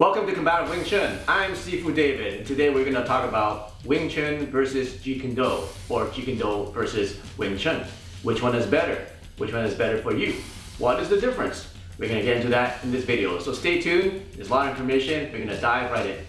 Welcome to Combative Wing Chun. I'm Sifu David, and today we're going to talk about Wing Chun versus Jeet Kune Do, or Jeet Kune Do versus Wing Chun. Which one is better? Which one is better for you? What is the difference? We're going to get into that in this video, so stay tuned. There's a lot of information. We're going to dive right in.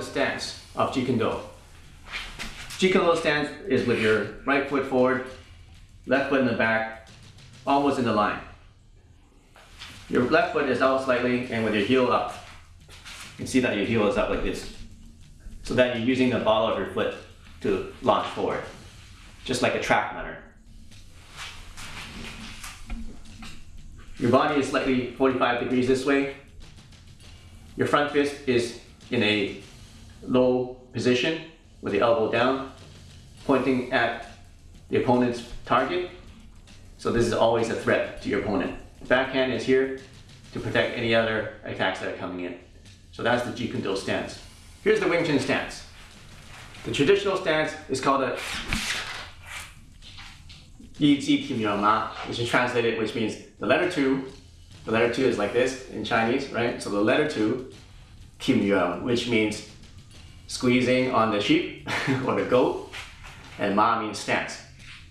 The stance of Jeet Kune Do. Do stance is with your right foot forward, left foot in the back, almost in the line. Your left foot is out slightly and with your heel up. You can see that your heel is up like this. So that you're using the ball of your foot to launch forward, just like a track runner. Your body is slightly 45 degrees this way. Your front fist is in a low position with the elbow down, pointing at the opponent's target. So this is always a threat to your opponent. Backhand is here to protect any other attacks that are coming in. So that's the Jeet Kune Do stance. Here's the Wing Chun stance. The traditional stance is called a Yi Ji Kim Ma, which is translated, which means the letter two. The letter two is like this in Chinese, right? So the letter two Kim Yuan, which means squeezing on the sheep or the goat, and Ma means stance.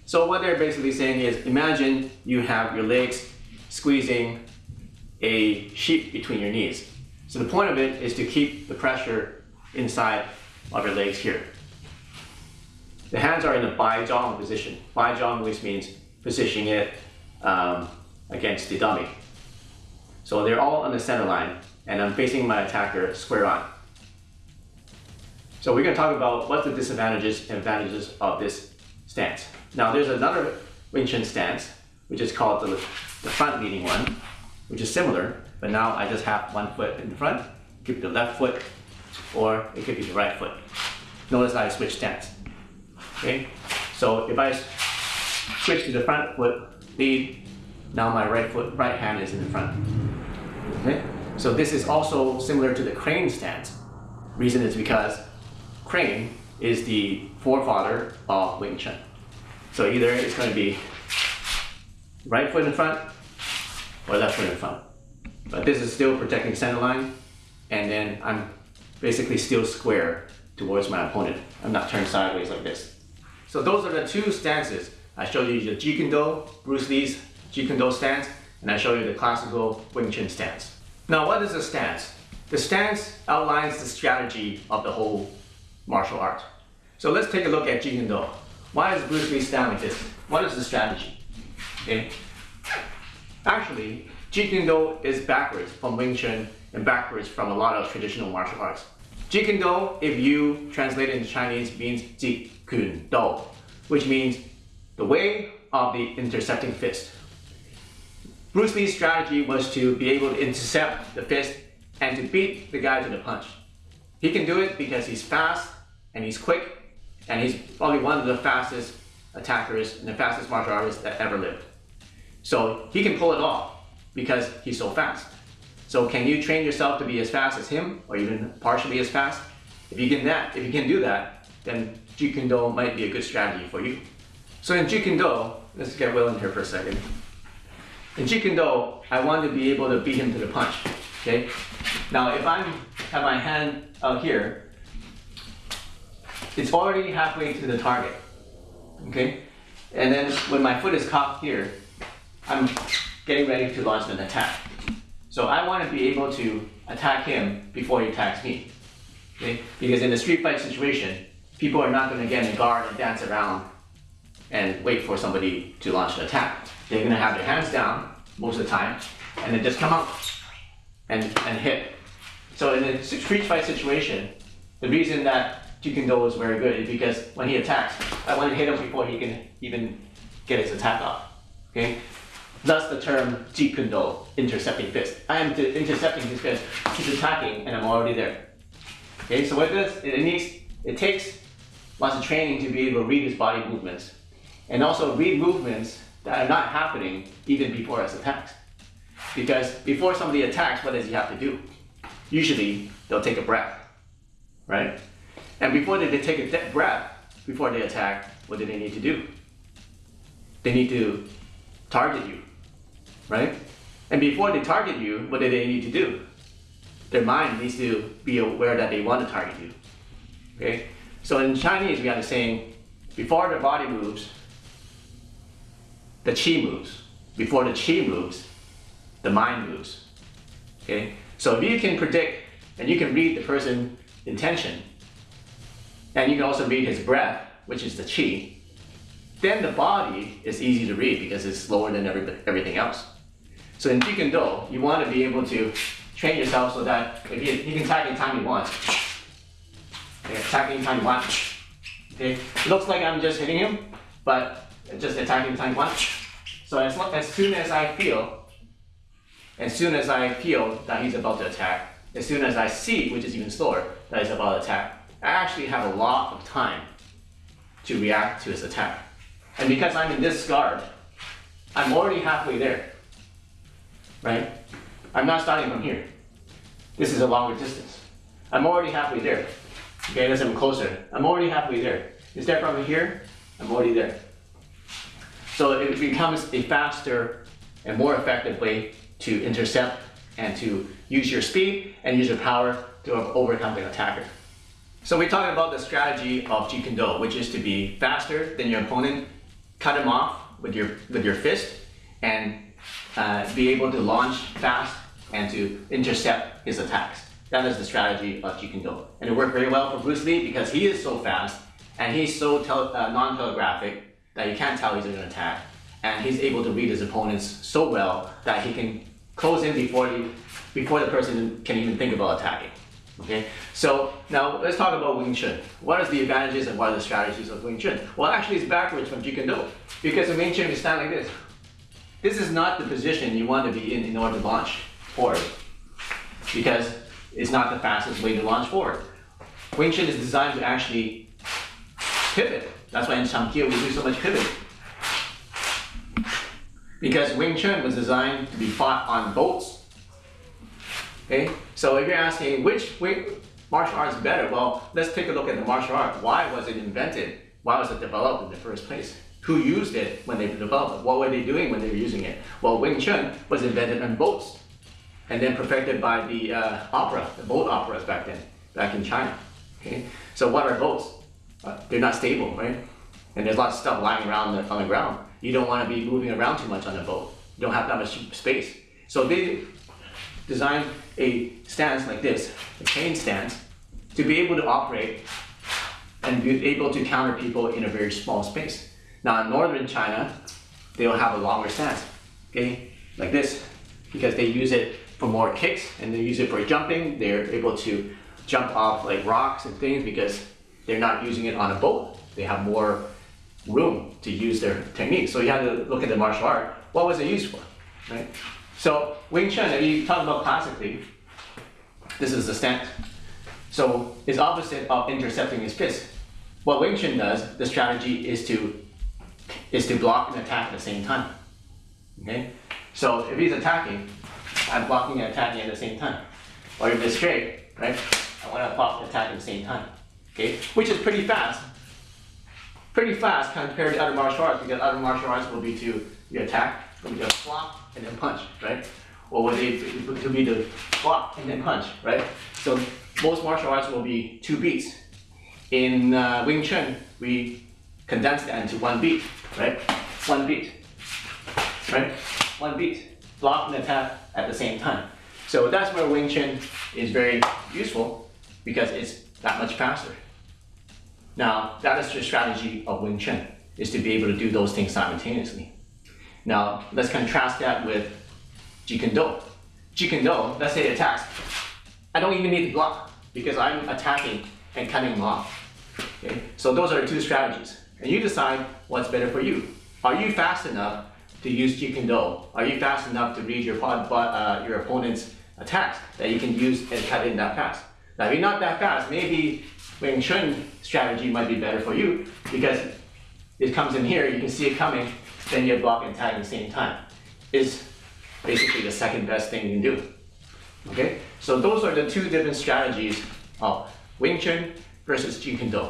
So what they're basically saying is, imagine you have your legs squeezing a sheep between your knees. So the point of it is to keep the pressure inside of your legs here. The hands are in a Bai Zhang position. Bai Zhang which means positioning it um, against the dummy. So they're all on the center line and I'm facing my attacker square on. So we're going to talk about what the disadvantages and advantages of this stance. Now there's another Wing Chun stance, which is called the, the front leading one, which is similar, but now I just have one foot in the front. It could be the left foot, or it could be the right foot. Notice I switch stance. Okay, so if I switch to the front foot lead, now my right foot, right hand is in the front. Okay. So this is also similar to the crane stance. Reason is because crane is the forefather of Wing Chun. So either it's going to be right foot in front or left foot in front. But this is still protecting center line and then I'm basically still square towards my opponent. I'm not turned sideways like this. So those are the two stances. I showed you the Jeet Bruce Lee's Jeet stance, and I showed you the classical Wing Chun stance. Now, what is a stance? The stance outlines the strategy of the whole martial art. So let's take a look at Jeet Do. Why does Bruce Lee stand like this? What is the strategy? Okay. Actually, Jeet Do is backwards from Wing Chun and backwards from a lot of traditional martial arts. Jeet Do, if you translate it into Chinese, means Jeet Kune Do, which means the way of the intercepting fist. Bruce Lee's strategy was to be able to intercept the fist and to beat the guy to the punch. He can do it because he's fast and he's quick and he's probably one of the fastest attackers and the fastest martial artists that ever lived. So he can pull it off because he's so fast. So can you train yourself to be as fast as him or even partially as fast? If you can that, if you can do that, then Jeet Kune Do might be a good strategy for you. So in Jeet Kune Do, let's get Will in here for a second. In Jeet Kune Do, I want to be able to beat him to the punch. Okay. Now, if I have my hand out here, it's already halfway to the target. Okay. And then when my foot is caught here, I'm getting ready to launch an attack. So I want to be able to attack him before he attacks me. Okay? Because in a street fight situation, people are not going to get in a guard and dance around and wait for somebody to launch an attack. They're going to have their hands down most of the time and then just come out and, and hit. So in a street fight situation, the reason that Jeet is very good because when he attacks, I want to hit him before he can even get his attack off. Okay? Thus the term Jeet intercepting fist. I am intercepting his fist, he's attacking, and I'm already there. Okay, so what does it needs it takes lots of training to be able to read his body movements and also read movements that are not happening even before his attacks. Because before somebody attacks, what does he have to do? Usually, they'll take a breath, right? And before they, they take a deep breath, before they attack, what do they need to do? They need to target you, right? And before they target you, what do they need to do? Their mind needs to be aware that they want to target you, okay? So in Chinese, we have the saying, before the body moves, the chi moves. Before the chi moves, the mind moves. Okay? So if you can predict and you can read the person's intention, and you can also read his breath, which is the chi, then the body is easy to read because it's slower than every, everything else. So in Jeet Do, you want to be able to train yourself so that if you, you can attack anytime you want. Okay, attack anytime you want. Okay, it looks like I'm just hitting him, but just attacking you want. So as, as soon as I feel, as soon as I feel that he's about to attack, as soon as I see, which is even slower, that he's about to attack, I actually have a lot of time to react to his attack. And because I'm in this guard, I'm already halfway there, right? I'm not starting from here. This is a longer distance. I'm already halfway there. Okay, let's come closer. I'm already halfway there. Instead of from here, I'm already there. So it becomes a faster and more effective way to intercept and to use your speed and use your power to overcome the attacker. So we talked about the strategy of Jeet Kune Do, which is to be faster than your opponent, cut him off with your, with your fist, and uh, be able to launch fast and to intercept his attacks. That is the strategy of Jeet Kune Do. And it worked very well for Bruce Lee because he is so fast and he's so uh, non-telegraphic that you can't tell he's going to attack. And he's able to read his opponents so well that he can close in before, he, before the person can even think about attacking. Okay, so now let's talk about Wing Chun. What are the advantages and what are the strategies of Wing Chun? Well, actually it's backwards from Kune Do because in Wing Chun you stand like this. This is not the position you want to be in in order to launch forward because it's not the fastest way to launch forward. Wing Chun is designed to actually pivot that's why in Chum Kiu we do so much pivot. Because Wing Chun was designed to be fought on boats. Okay, so if you're asking which martial art is better, well, let's take a look at the martial art. Why was it invented? Why was it developed in the first place? Who used it when they developed it? What were they doing when they were using it? Well, Wing Chun was invented on boats and then perfected by the uh, opera, the boat operas back then, back in China. Okay, so what are boats? Uh, they're not stable, right? And there's lots of stuff lying around on the ground. You don't want to be moving around too much on a boat. You don't have that much space. So they designed a stance like this, a chain stance, to be able to operate and be able to counter people in a very small space. Now in northern China, they'll have a longer stance, okay, like this, because they use it for more kicks and they use it for jumping. They're able to jump off like rocks and things because they're not using it on a boat. They have more room to use their technique. So you have to look at the martial art. What was it used for, right? So Wing Chun, if you talk about classically, this is the stance. So it's opposite of intercepting his fist. What Wing Chun does, the strategy is to is to block and attack at the same time. Okay? So if he's attacking, I'm blocking and attacking at the same time. Or if it's straight, right? I want to block and attack at the same time okay, which is pretty fast. Pretty fast compared to other martial arts because other martial arts will be to you attack, be to block and then punch, right? Or will they to be the block and then punch, right? So most martial arts will be two beats. In uh, Wing Chun, we condense that into one beat, right? One beat, right? One beat, block and attack at the same time. So that's where Wing Chun is very useful because it's that much faster. Now, that is the strategy of Wing Chun, is to be able to do those things simultaneously. Now, let's contrast that with Kune Do. Kune Do, let's say attacks. I don't even need to block because I'm attacking and cutting them off. Okay? So those are two strategies. And you decide what's better for you. Are you fast enough to use Kune Do? Are you fast enough to read your, uh, your opponent's attacks that you can use and cut in that fast? Now, if you're not that fast, maybe Wing Chun strategy might be better for you because it comes in here, you can see it coming, then you block and tag at the same time. Is basically the second best thing you can do. Okay, so those are the two different strategies of Wing Chun versus Jeet Kune Do.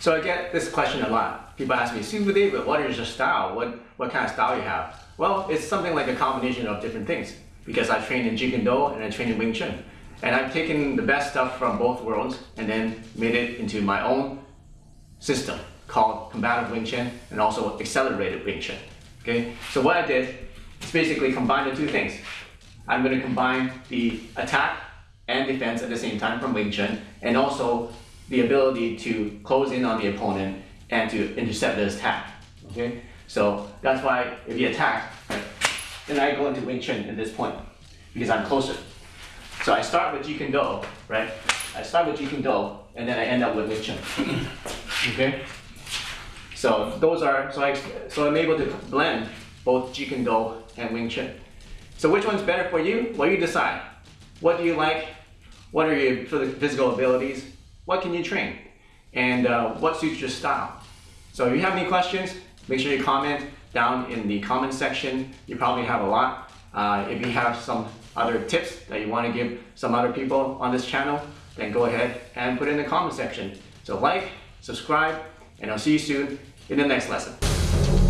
So I get this question a lot. People ask me, Sifu David, what is your style? What, what kind of style you have? Well, it's something like a combination of different things because I trained in Jeet Kune Do and I trained in Wing Chun. And I've taken the best stuff from both worlds and then made it into my own system called combative Wing Chun and also accelerated Wing Chun. Okay, so what I did is basically combine the two things. I'm going to combine the attack and defense at the same time from Wing Chun and also the ability to close in on the opponent and to intercept the attack. Okay, so that's why if you attack, then I go into Wing Chun at this point because I'm closer. So I start with Jeet Kune Do, right? I start with Jeet Kune Do and then I end up with Wing Chun. okay. So those are so I so I'm able to blend both Jeet Kune Do and Wing Chun. So which one's better for you? Well, you decide. What do you like? What are your physical abilities? What can you train? And uh, what suits your style? So if you have any questions, make sure you comment down in the comment section. You probably have a lot. Uh, if you have some other tips that you want to give some other people on this channel, then go ahead and put in the comment section. So like, subscribe, and I'll see you soon in the next lesson.